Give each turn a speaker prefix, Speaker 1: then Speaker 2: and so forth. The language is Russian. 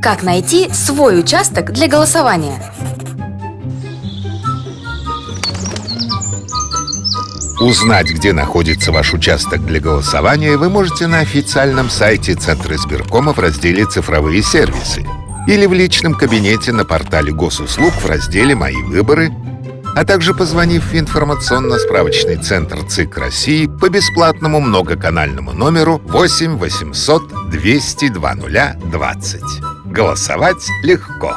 Speaker 1: Как найти свой участок для голосования?
Speaker 2: Узнать, где находится ваш участок для голосования, вы можете на официальном сайте Центра избиркома в разделе «Цифровые сервисы» или в личном кабинете на портале госуслуг в разделе «Мои выборы», а также позвонив в информационно-справочный центр ЦИК России по бесплатному многоканальному номеру 8 800 200 20. Голосовать легко.